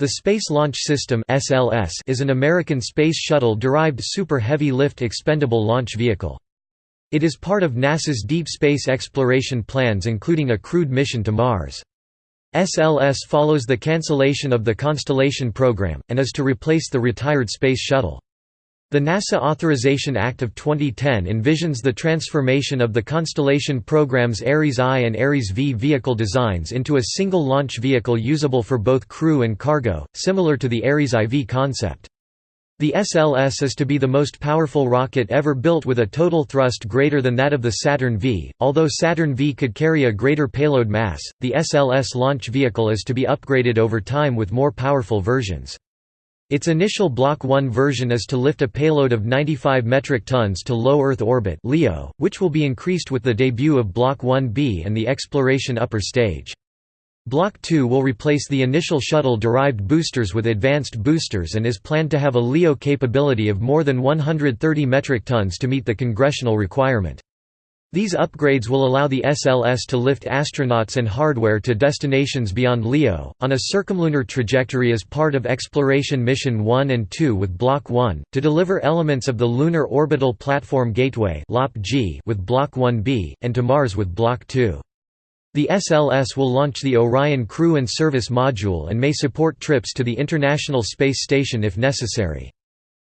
The Space Launch System (SLS) is an American space shuttle-derived super heavy lift expendable launch vehicle. It is part of NASA's deep space exploration plans including a crewed mission to Mars. SLS follows the cancellation of the Constellation program, and is to replace the retired Space Shuttle. The NASA Authorization Act of 2010 envisions the transformation of the Constellation program's Ares I and Ares V vehicle designs into a single launch vehicle usable for both crew and cargo, similar to the Ares IV concept. The SLS is to be the most powerful rocket ever built with a total thrust greater than that of the Saturn V. Although Saturn V could carry a greater payload mass, the SLS launch vehicle is to be upgraded over time with more powerful versions. Its initial Block 1 version is to lift a payload of 95 metric tons to low Earth orbit (LEO), which will be increased with the debut of Block 1B and the exploration upper stage. Block 2 will replace the initial shuttle-derived boosters with advanced boosters and is planned to have a LEO capability of more than 130 metric tons to meet the congressional requirement. These upgrades will allow the SLS to lift astronauts and hardware to destinations beyond LEO, on a circumlunar trajectory as part of Exploration Mission 1 and 2 with Block 1, to deliver elements of the Lunar Orbital Platform Gateway with Block 1B, and to Mars with Block 2. The SLS will launch the Orion Crew and Service Module and may support trips to the International Space Station if necessary.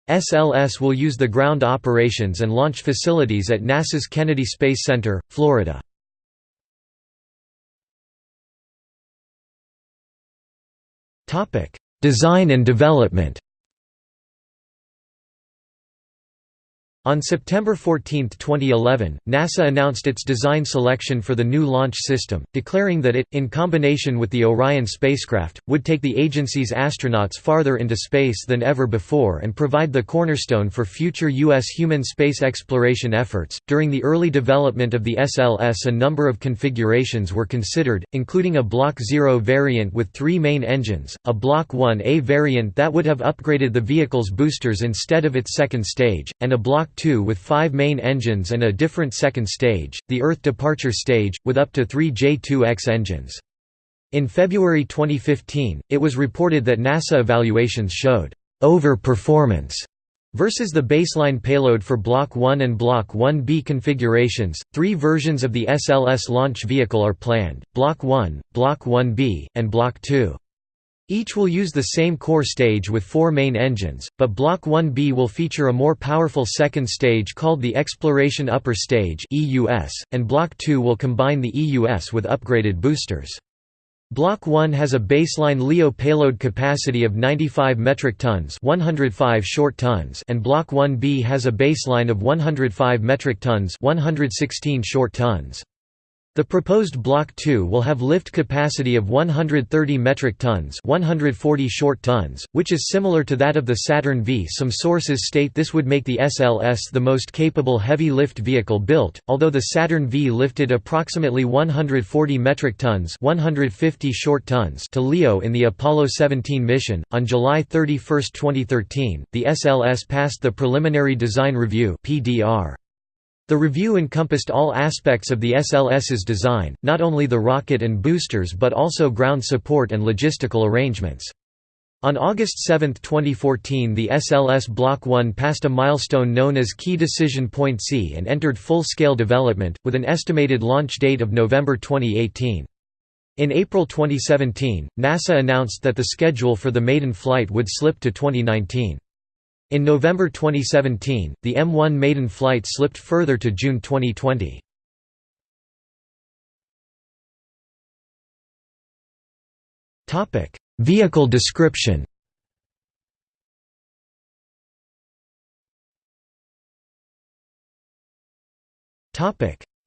SLS will use the ground operations and launch facilities at NASA's Kennedy Space Center, Florida. Design and development On September 14, 2011, NASA announced its design selection for the new launch system, declaring that it, in combination with the Orion spacecraft, would take the agency's astronauts farther into space than ever before and provide the cornerstone for future U.S. human space exploration efforts. During the early development of the SLS, a number of configurations were considered, including a Block 0 variant with three main engines, a Block 1A variant that would have upgraded the vehicle's boosters instead of its second stage, and a Block 2 with five main engines and a different second stage, the Earth departure stage, with up to three J-2X engines. In February 2015, it was reported that NASA evaluations showed over-performance versus the baseline payload for Block 1 and Block 1B configurations. Three versions of the SLS launch vehicle are planned Block 1, Block 1B, and Block 2. Each will use the same core stage with four main engines, but Block 1B will feature a more powerful second stage called the Exploration Upper Stage and Block 2 will combine the EUS with upgraded boosters. Block 1 has a baseline LEO payload capacity of 95 metric tons 105 short tons and Block 1B has a baseline of 105 metric tons 116 short tons. The proposed Block 2 will have lift capacity of 130 metric tons 140 short tons, which is similar to that of the Saturn V. Some sources state this would make the SLS the most capable heavy lift vehicle built, although the Saturn V lifted approximately 140 metric tons 150 short tons to LEO in the Apollo 17 mission. On July 31, 2013, the SLS passed the Preliminary Design Review (PDR). The review encompassed all aspects of the SLS's design, not only the rocket and boosters but also ground support and logistical arrangements. On August 7, 2014 the SLS Block 1 passed a milestone known as Key Decision Point C and entered full-scale development, with an estimated launch date of November 2018. In April 2017, NASA announced that the schedule for the maiden flight would slip to 2019. In November 2017, the M1 maiden flight slipped further to June 2020. Vehicle description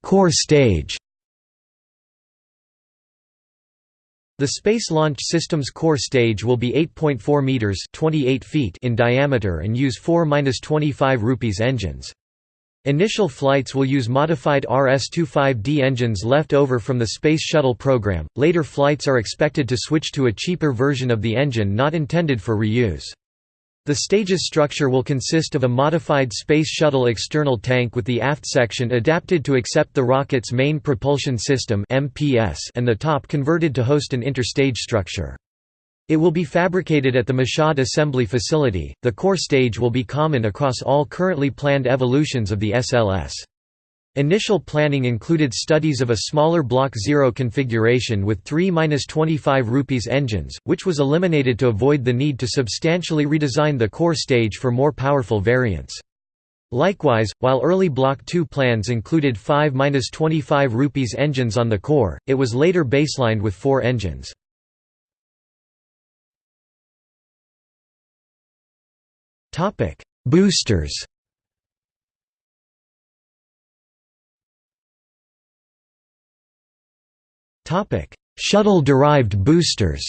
Core stage The Space Launch System's core stage will be 8.4 meters (28 feet) in diameter and use 4-25 rupees engines. Initial flights will use modified RS-25D engines left over from the Space Shuttle program. Later flights are expected to switch to a cheaper version of the engine not intended for reuse. The stage's structure will consist of a modified Space Shuttle external tank with the aft section adapted to accept the rocket's main propulsion system and the top converted to host an interstage structure. It will be fabricated at the Michoud assembly facility. The core stage will be common across all currently planned evolutions of the SLS. Initial planning included studies of a smaller Block 0 configuration with 3-25 rupees engines, which was eliminated to avoid the need to substantially redesign the core stage for more powerful variants. Likewise, while early Block 2 plans included 5-25 rupees engines on the core, it was later baselined with four engines. Boosters. Shuttle-derived boosters.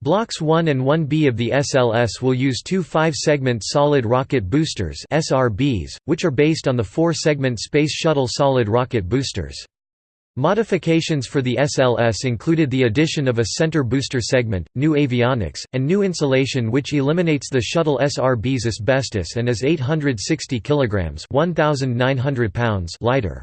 Blocks 1 and 1B of the SLS will use two 5-segment solid rocket boosters SRBs, which are based on the 4-segment Space Shuttle solid rocket boosters. Modifications for the SLS included the addition of a center booster segment, new avionics, and new insulation which eliminates the shuttle SRB's asbestos and is 860 kg 1,900 pounds lighter.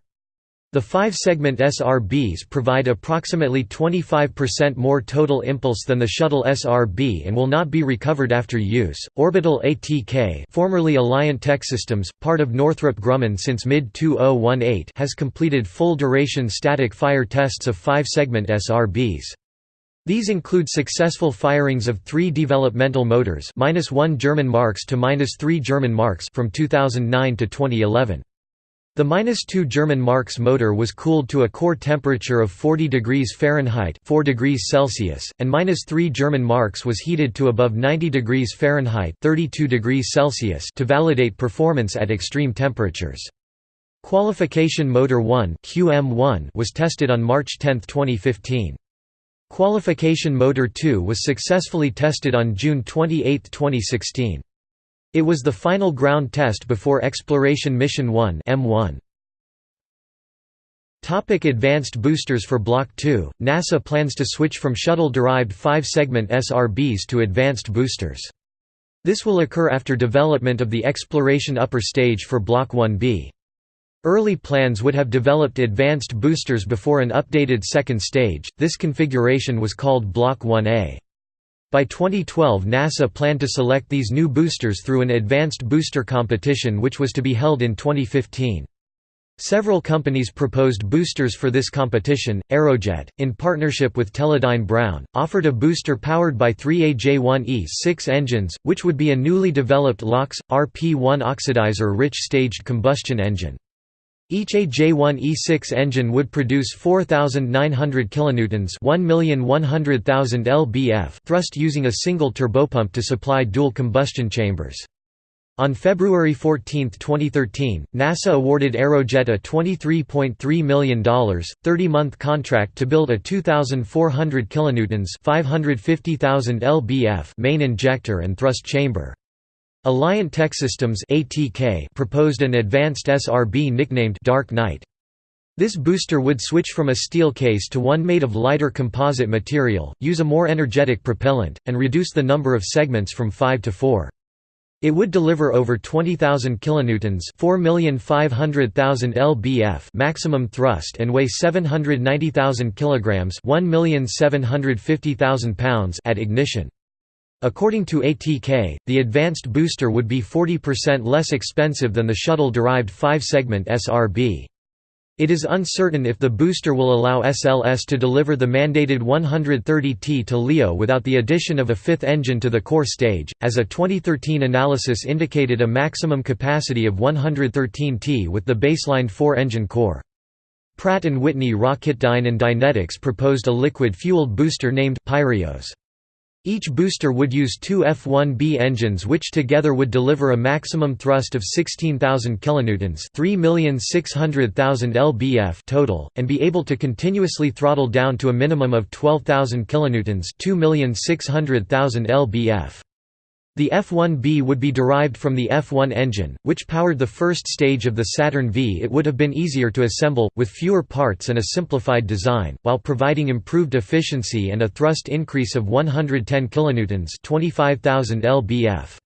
The five-segment SRBs provide approximately 25% more total impulse than the shuttle SRB and will not be recovered after use. Orbital ATK, formerly Alliant Tech Systems, part of Northrop Grumman since mid-2018, has completed full-duration static fire tests of five-segment SRBs. These include successful firings of three developmental motors -1 German marks to -3 German marks from 2009 to 2011. The -2 German Marks motor was cooled to a core temperature of 40 degrees Fahrenheit 4 degrees Celsius, and -3 German Marks was heated to above 90 degrees Fahrenheit 32 degrees Celsius to validate performance at extreme temperatures. Qualification Motor 1 QM1 was tested on March 10, 2015. Qualification Motor 2 was successfully tested on June 28, 2016. It was the final ground test before Exploration Mission 1 M1. Topic advanced boosters For Block 2, NASA plans to switch from shuttle-derived five-segment SRBs to advanced boosters. This will occur after development of the exploration upper stage for Block 1B. Early plans would have developed advanced boosters before an updated second stage, this configuration was called Block 1A. By 2012 NASA planned to select these new boosters through an advanced booster competition which was to be held in 2015. Several companies proposed boosters for this competition. Aerojet, in partnership with Teledyne Brown, offered a booster powered by three AJ1E6 engines, which would be a newly developed LOX, RP1 oxidizer-rich staged combustion engine. Each AJ1E6 engine would produce 4,900 kilonewtons (1,100,000 lbf) thrust using a single turbopump to supply dual combustion chambers. On February 14, 2013, NASA awarded Aerojet a $23.3 million, 30-month contract to build a 2,400 kilonewtons (550,000 lbf) main injector and thrust chamber. Alliant Tech Systems (ATK) proposed an advanced SRB nicknamed Dark Knight. This booster would switch from a steel case to one made of lighter composite material, use a more energetic propellant, and reduce the number of segments from 5 to 4. It would deliver over 20,000 kilonewtons, 4,500,000 lbf maximum thrust and weigh 790,000 kilograms, 1,750,000 pounds at ignition. According to ATK, the advanced booster would be 40% less expensive than the shuttle-derived 5-segment SRB. It is uncertain if the booster will allow SLS to deliver the mandated 130 T to LEO without the addition of a fifth engine to the core stage, as a 2013 analysis indicated a maximum capacity of 113 T with the baseline four-engine core. Pratt & Whitney Rocketdyne and Dynetics proposed a liquid-fueled booster named Pyrios. Each booster would use two F-1B engines which together would deliver a maximum thrust of 16,000 kilonewtons, 3,600,000 lbf total, and be able to continuously throttle down to a minimum of 12,000 kilonewtons, 2,600,000 lbf. The F-1B would be derived from the F-1 engine, which powered the first stage of the Saturn V. It would have been easier to assemble, with fewer parts and a simplified design, while providing improved efficiency and a thrust increase of 110 kilonewtons, 25,000 lbf.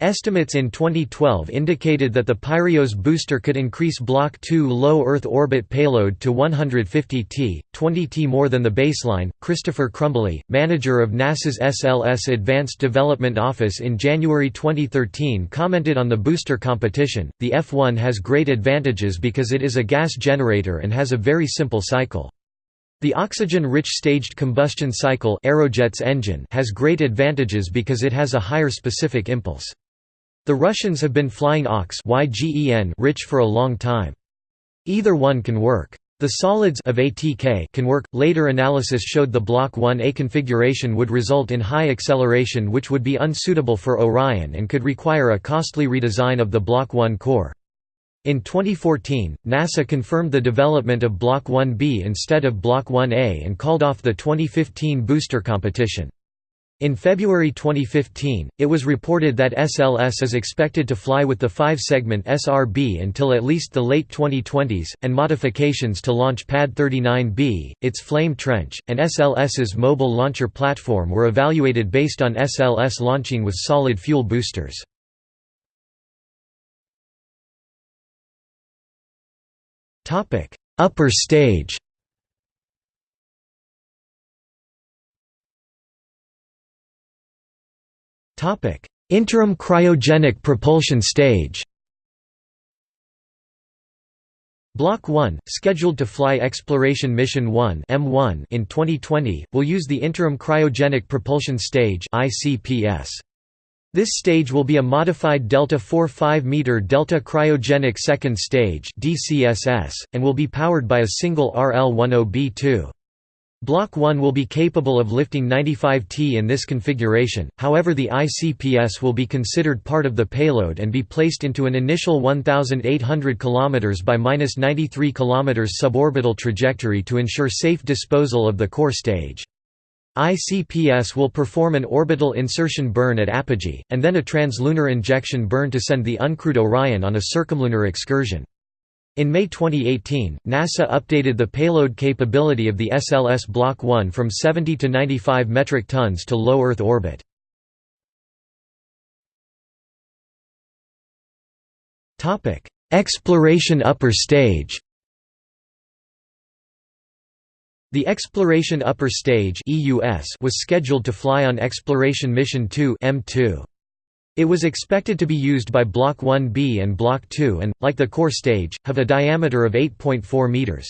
Estimates in 2012 indicated that the Pyrios booster could increase Block 2 low Earth orbit payload to 150 t, 20 t more than the baseline. Christopher Crumbly, manager of NASA's SLS Advanced Development Office in January 2013, commented on the booster competition The F 1 has great advantages because it is a gas generator and has a very simple cycle. The oxygen-rich staged combustion cycle Aerojet's engine has great advantages because it has a higher specific impulse. The Russians have been flying OX rich for a long time. Either one can work. The solids of ATK can work. Later analysis showed the Block 1A configuration would result in high acceleration which would be unsuitable for Orion and could require a costly redesign of the Block 1 core. In 2014, NASA confirmed the development of Block 1B instead of Block 1A and called off the 2015 booster competition. In February 2015, it was reported that SLS is expected to fly with the 5-segment SRB until at least the late 2020s, and modifications to launch Pad 39B, its flame trench, and SLS's mobile launcher platform were evaluated based on SLS launching with solid fuel boosters. Upper stage Topic: Interim cryogenic propulsion stage. Block 1, scheduled to fly Exploration Mission 1 (M1) in 2020, will use the Interim Cryogenic Propulsion Stage (ICPS). This stage will be a modified Delta 4-5 meter Delta Cryogenic Second Stage (DCSS) and will be powered by a single RL-10B2. Block 1 will be capable of lifting 95 T in this configuration, however the ICPS will be considered part of the payload and be placed into an initial 1,800 km by 93 km suborbital trajectory to ensure safe disposal of the core stage. ICPS will perform an orbital insertion burn at apogee, and then a translunar injection burn to send the uncrewed Orion on a circumlunar excursion. In May 2018, NASA updated the payload capability of the SLS Block 1 from 70 to 95 metric tons to low Earth orbit. Exploration upper stage The Exploration Upper Stage was scheduled to fly on Exploration Mission 2 M2. It was expected to be used by Block 1B and Block 2 and, like the core stage, have a diameter of 8.4 meters.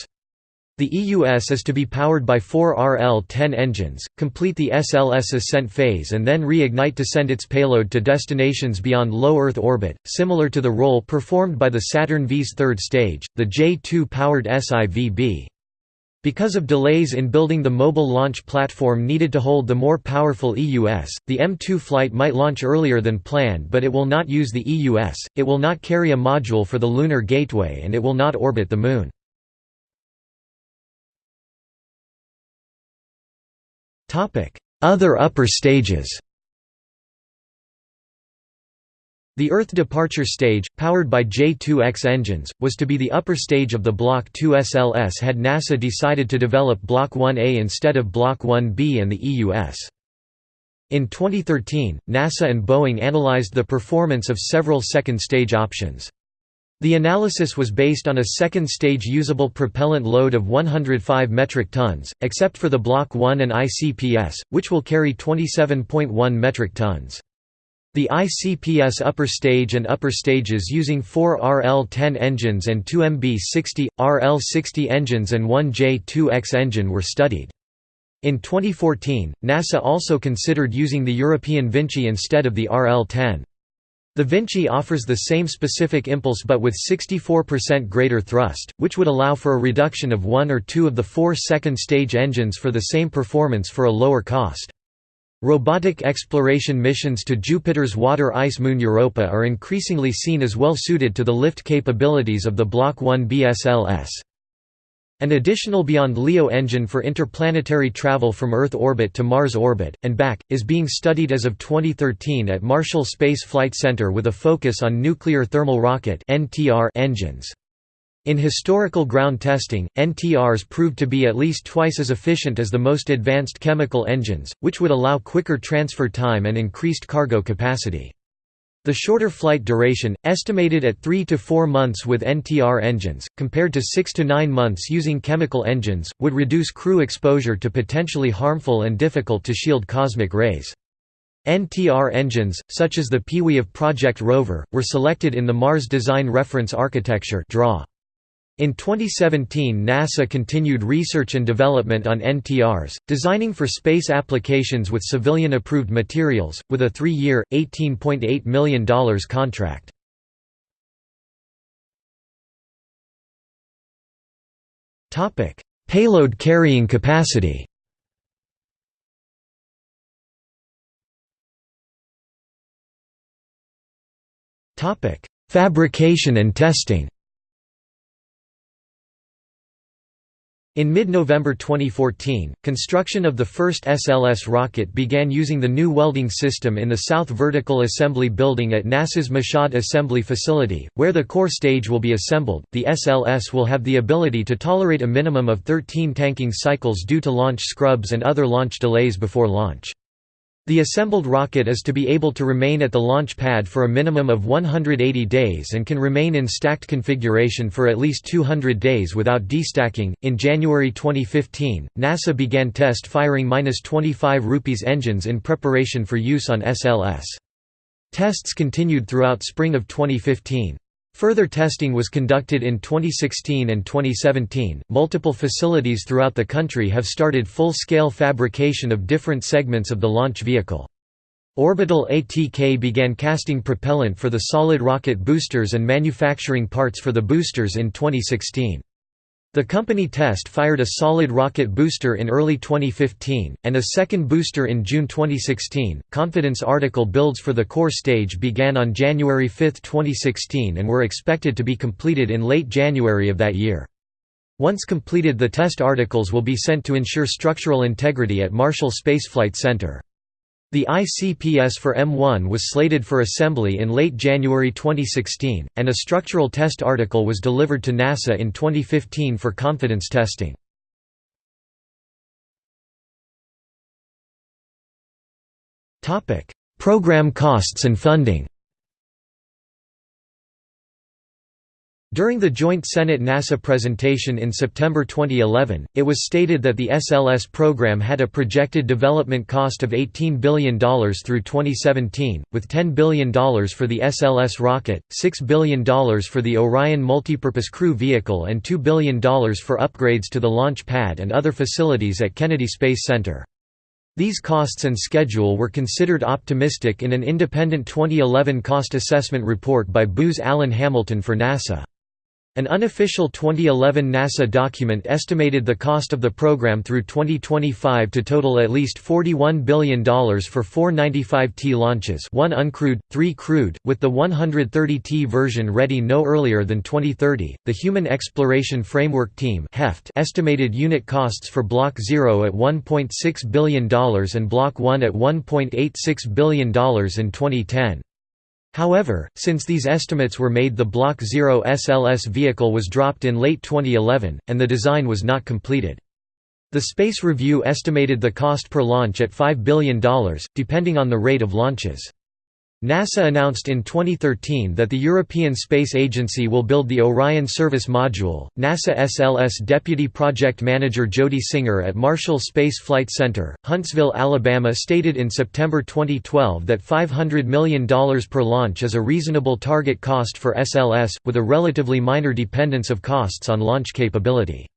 The EUS is to be powered by four RL-10 engines, complete the SLS ascent phase and then reignite to send its payload to destinations beyond low Earth orbit, similar to the role performed by the Saturn V's third stage, the J-2-powered SIVB. Because of delays in building the mobile launch platform needed to hold the more powerful EUS, the M2 flight might launch earlier than planned but it will not use the EUS, it will not carry a module for the Lunar Gateway and it will not orbit the Moon. Other upper stages The Earth departure stage, powered by J-2X engines, was to be the upper stage of the Block 2 SLS had NASA decided to develop Block 1A instead of Block 1B and the EUS. In 2013, NASA and Boeing analyzed the performance of several second-stage options. The analysis was based on a second-stage usable propellant load of 105 metric tons, except for the Block 1 and ICPS, which will carry 27.1 metric tons. The ICPS upper stage and upper stages using four RL-10 engines and two MB-60, RL-60 engines and one J-2X engine were studied. In 2014, NASA also considered using the European Vinci instead of the RL-10. The Vinci offers the same specific impulse but with 64% greater thrust, which would allow for a reduction of one or two of the four second-stage engines for the same performance for a lower cost. Robotic exploration missions to Jupiter's water ice moon Europa are increasingly seen as well suited to the lift capabilities of the Block 1 BSLS. An additional Beyond LEO engine for interplanetary travel from Earth orbit to Mars orbit, and back, is being studied as of 2013 at Marshall Space Flight Center with a focus on nuclear thermal rocket engines. In historical ground testing, NTRs proved to be at least twice as efficient as the most advanced chemical engines, which would allow quicker transfer time and increased cargo capacity. The shorter flight duration, estimated at 3 to 4 months with NTR engines, compared to 6 to 9 months using chemical engines, would reduce crew exposure to potentially harmful and difficult to shield cosmic rays. NTR engines, such as the Pewee of Project Rover, were selected in the Mars Design Reference Architecture (DRAW). In 2017 NASA continued research and development on NTRs, designing for space applications with civilian-approved materials, with a three-year, $18.8 million contract. Payload carrying capacity Fabrication and testing In mid-November 2014, construction of the first SLS rocket began using the new welding system in the South Vertical Assembly Building at NASA's Michoud Assembly Facility, where the core stage will be assembled. The SLS will have the ability to tolerate a minimum of 13 tanking cycles due to launch scrubs and other launch delays before launch. The assembled rocket is to be able to remain at the launch pad for a minimum of 180 days and can remain in stacked configuration for at least 200 days without destacking. In January 2015, NASA began test firing 25 rupees engines in preparation for use on SLS. Tests continued throughout spring of 2015. Further testing was conducted in 2016 and 2017. Multiple facilities throughout the country have started full scale fabrication of different segments of the launch vehicle. Orbital ATK began casting propellant for the solid rocket boosters and manufacturing parts for the boosters in 2016. The company test fired a solid rocket booster in early 2015, and a second booster in June 2016. Confidence article builds for the core stage began on January 5, 2016, and were expected to be completed in late January of that year. Once completed, the test articles will be sent to ensure structural integrity at Marshall Space Flight Center. The ICPS for M1 was slated for assembly in late January 2016, and a structural test article was delivered to NASA in 2015 for confidence testing. Program costs and funding During the joint Senate-NASA presentation in September 2011, it was stated that the SLS program had a projected development cost of $18 billion through 2017, with $10 billion for the SLS rocket, $6 billion for the Orion Multipurpose Crew Vehicle and $2 billion for upgrades to the launch pad and other facilities at Kennedy Space Center. These costs and schedule were considered optimistic in an independent 2011 cost assessment report by Booz Allen Hamilton for NASA. An unofficial 2011 NASA document estimated the cost of the program through 2025 to total at least $41 billion for four 95T launches one uncrewed, three crewed, with the 130T version ready no earlier than 2030. The Human Exploration Framework Team estimated unit costs for Block 0 at $1.6 billion and Block 1 at $1.86 billion in 2010. However, since these estimates were made the Block 0 SLS vehicle was dropped in late 2011, and the design was not completed. The Space Review estimated the cost per launch at $5 billion, depending on the rate of launches. NASA announced in 2013 that the European Space Agency will build the Orion Service Module. NASA SLS Deputy Project Manager Jody Singer at Marshall Space Flight Center, Huntsville, Alabama stated in September 2012 that $500 million per launch is a reasonable target cost for SLS, with a relatively minor dependence of costs on launch capability.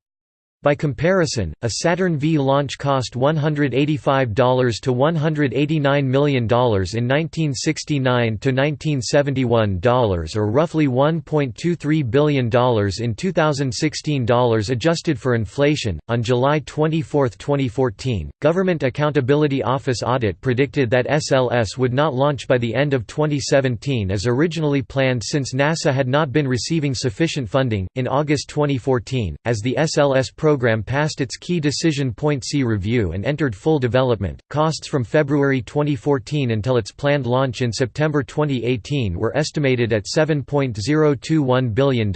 By comparison, a Saturn V launch cost $185 to $189 million in 1969 to 1971 dollars or roughly $1.23 billion in 2016 dollars adjusted for inflation. On July 24, 2014, Government Accountability Office audit predicted that SLS would not launch by the end of 2017 as originally planned since NASA had not been receiving sufficient funding. In August 2014, as the SLS program program passed its key decision point C review and entered full development. Costs from February 2014 until its planned launch in September 2018 were estimated at $7.021 billion.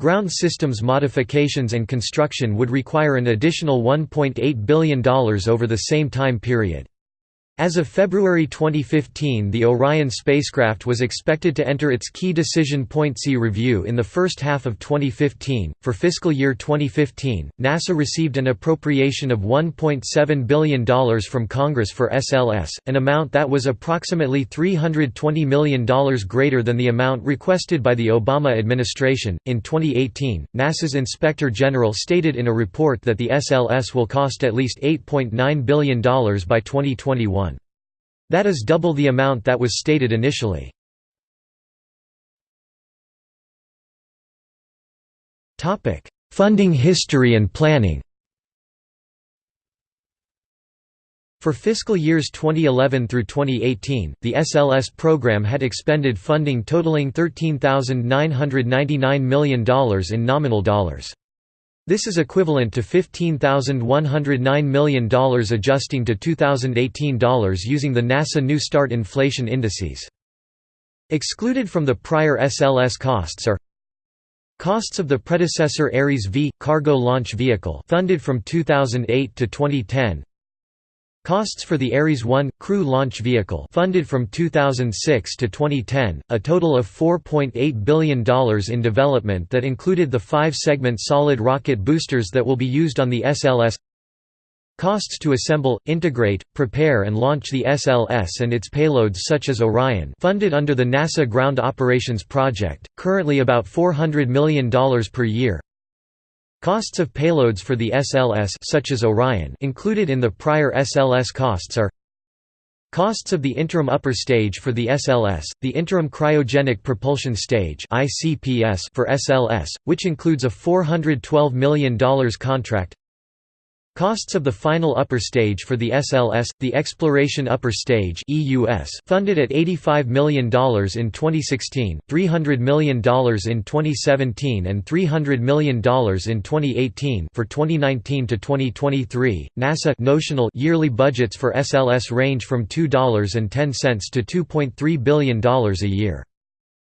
Ground systems modifications and construction would require an additional $1.8 billion over the same time period. As of February 2015 the Orion spacecraft was expected to enter its Key Decision Point C review in the first half of 2015. For fiscal year 2015, NASA received an appropriation of $1.7 billion from Congress for SLS, an amount that was approximately $320 million greater than the amount requested by the Obama administration. In 2018, NASA's Inspector General stated in a report that the SLS will cost at least $8.9 billion by 2021. That is double the amount that was stated initially. Funding history and planning For fiscal years 2011 through 2018, the SLS program had expended funding totaling $13,999 million in nominal dollars. This is equivalent to $15,109 million adjusting to 2018 dollars using the NASA New Start inflation indices. Excluded from the prior SLS costs are Costs of the predecessor Ares V cargo launch vehicle funded from 2008 to 2010 Costs for the Ares 1 crew launch vehicle funded from 2006 to 2010, a total of $4.8 billion in development that included the five-segment solid rocket boosters that will be used on the SLS Costs to assemble, integrate, prepare and launch the SLS and its payloads such as Orion funded under the NASA Ground Operations Project, currently about $400 million per year Costs of payloads for the SLS such as Orion included in the prior SLS costs are Costs of the interim upper stage for the SLS, the interim cryogenic propulsion stage for SLS, which includes a $412 million contract Costs of the final upper stage for the SLS, the Exploration Upper Stage (EUS), funded at $85 million in 2016, $300 million in 2017, and $300 million in 2018. For 2019 to 2023, NASA notional yearly budgets for SLS range from $2.10 to $2.3 billion a year.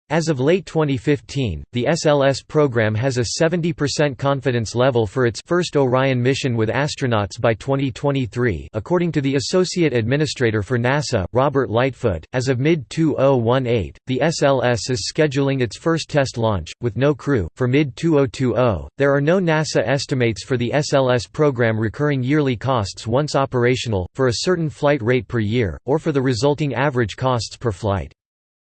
As of late 2015, the SLS program has a 70% confidence level for its first Orion mission with astronauts by 2023, according to the Associate Administrator for NASA, Robert Lightfoot. As of mid 2018, the SLS is scheduling its first test launch, with no crew, for mid 2020. There are no NASA estimates for the SLS program recurring yearly costs once operational, for a certain flight rate per year, or for the resulting average costs per flight.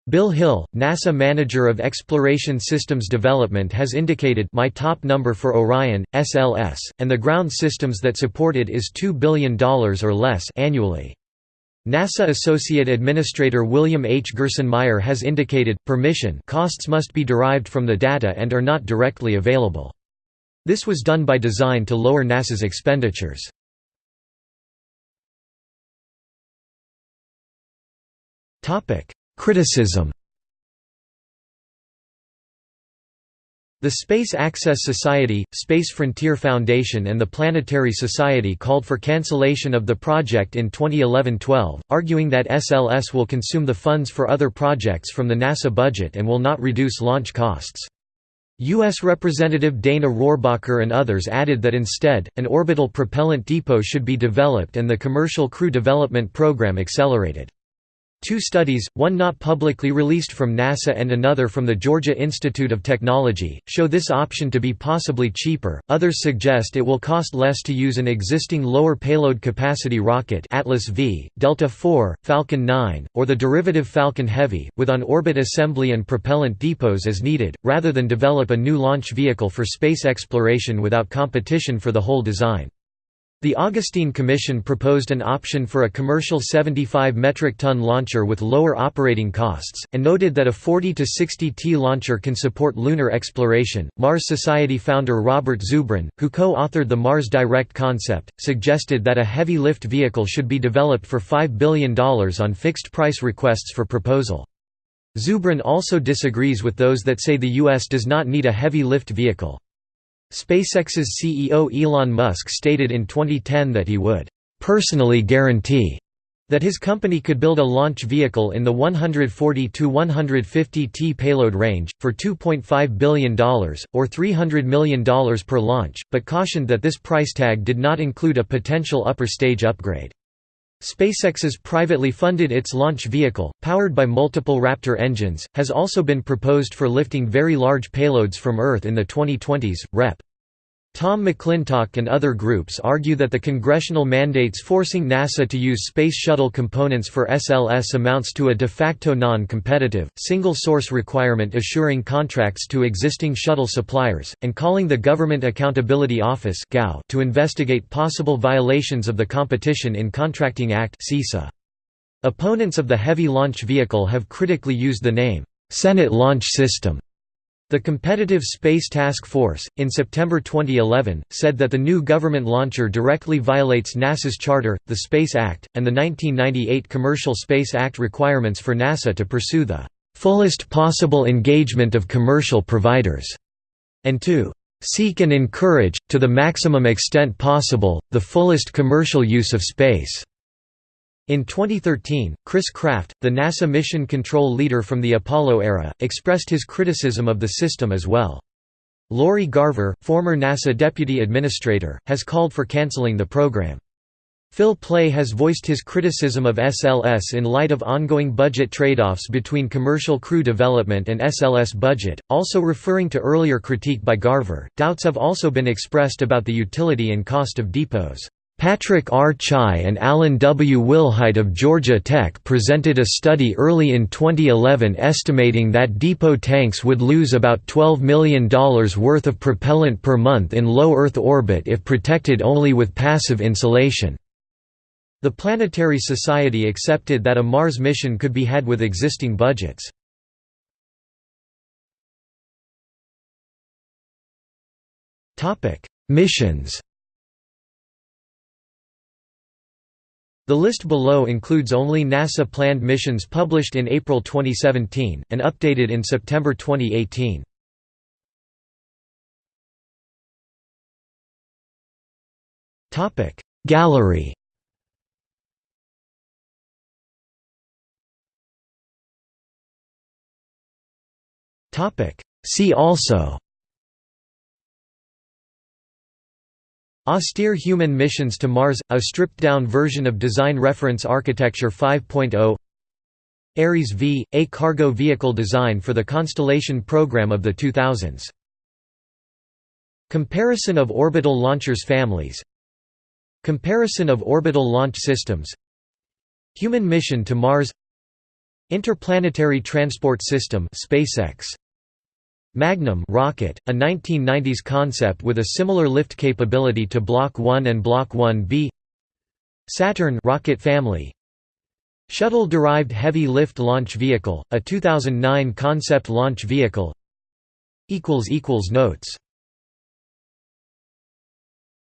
Bill Hill, NASA Manager of Exploration Systems Development has indicated my top number for Orion, SLS, and the ground systems that support it is $2 billion or less annually. NASA Associate Administrator William H. Gerstenmaier has indicated, permission costs must be derived from the data and are not directly available. This was done by design to lower NASA's expenditures. Topic: Criticism The Space Access Society, Space Frontier Foundation and the Planetary Society called for cancellation of the project in 2011–12, arguing that SLS will consume the funds for other projects from the NASA budget and will not reduce launch costs. U.S. Representative Dana Rohrabacher and others added that instead, an orbital propellant depot should be developed and the commercial crew development program accelerated. Two studies, one not publicly released from NASA and another from the Georgia Institute of Technology, show this option to be possibly cheaper. Others suggest it will cost less to use an existing lower payload capacity rocket Atlas V, Delta IV, Falcon 9, or the derivative Falcon Heavy, with on-orbit assembly and propellant depots as needed, rather than develop a new launch vehicle for space exploration without competition for the whole design. The Augustine Commission proposed an option for a commercial 75 metric ton launcher with lower operating costs, and noted that a 40 to 60 T launcher can support lunar exploration. Mars Society founder Robert Zubrin, who co authored the Mars Direct concept, suggested that a heavy lift vehicle should be developed for $5 billion on fixed price requests for proposal. Zubrin also disagrees with those that say the U.S. does not need a heavy lift vehicle. SpaceX's CEO Elon Musk stated in 2010 that he would personally guarantee that his company could build a launch vehicle in the 140 to 150 T payload range, for $2.5 billion, or $300 million per launch, but cautioned that this price tag did not include a potential upper stage upgrade. SpaceX's privately funded its launch vehicle, powered by multiple Raptor engines, has also been proposed for lifting very large payloads from Earth in the 2020s. Rep. Tom McClintock and other groups argue that the congressional mandates forcing NASA to use Space Shuttle components for SLS amounts to a de facto non-competitive, single-source requirement assuring contracts to existing shuttle suppliers, and calling the Government Accountability Office to investigate possible violations of the Competition in Contracting Act Opponents of the Heavy Launch Vehicle have critically used the name, "'Senate Launch System' The Competitive Space Task Force, in September 2011, said that the new government launcher directly violates NASA's charter, the Space Act, and the 1998 Commercial Space Act requirements for NASA to pursue the "...fullest possible engagement of commercial providers", and to "...seek and encourage, to the maximum extent possible, the fullest commercial use of space." In 2013, Chris Kraft, the NASA mission control leader from the Apollo era, expressed his criticism of the system as well. Lori Garver, former NASA deputy administrator, has called for canceling the program. Phil Plait has voiced his criticism of SLS in light of ongoing budget trade-offs between commercial crew development and SLS budget, also referring to earlier critique by Garver. Doubts have also been expressed about the utility and cost of depots. Patrick R. Chai and Alan W. Wilhite of Georgia Tech presented a study early in 2011 estimating that depot tanks would lose about $12 million worth of propellant per month in low Earth orbit if protected only with passive insulation. The Planetary Society accepted that a Mars mission could be had with existing budgets. Missions The list below includes only NASA-planned missions published in April 2017, and updated in September 2018. Gallery See also Austere human missions to Mars – a stripped-down version of Design Reference Architecture 5.0 Ares V – a cargo vehicle design for the Constellation program of the 2000s. Comparison of orbital launchers families. Comparison of orbital launch systems. Human mission to Mars. Interplanetary Transport System SpaceX Magnum rocket, a 1990s concept with a similar lift capability to Block 1 and Block 1B Saturn rocket family. Shuttle-derived heavy lift launch vehicle, a 2009 concept launch vehicle. Notes